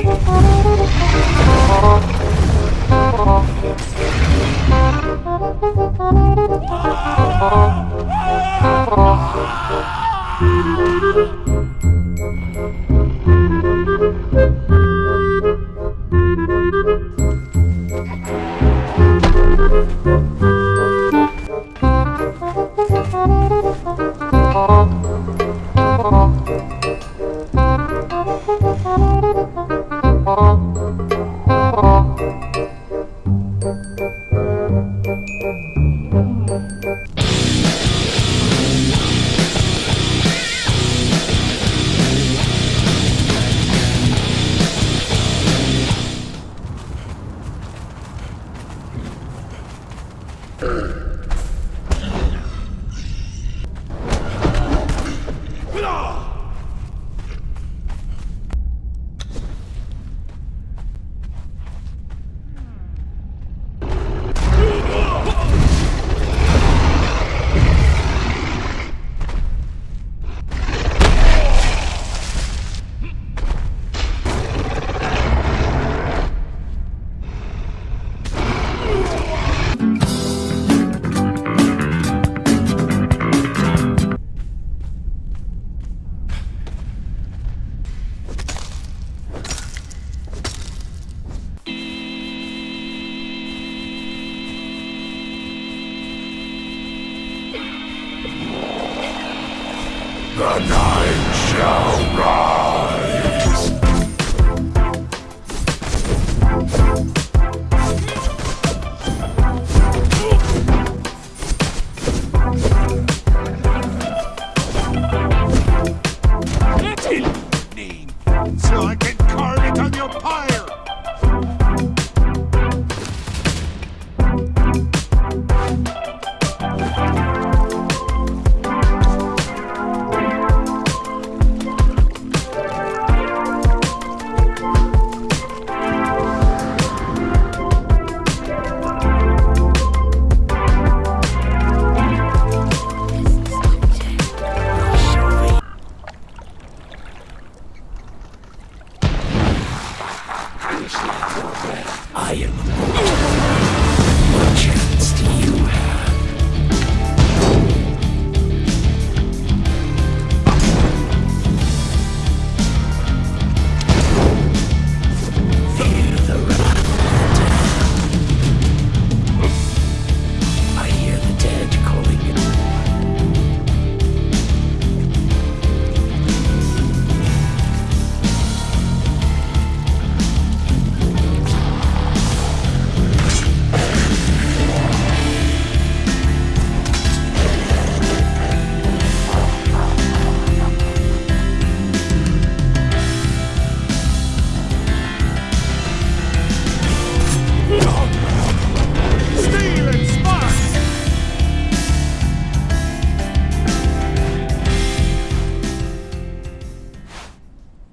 Thank Ugh. The night shall rise. Lion.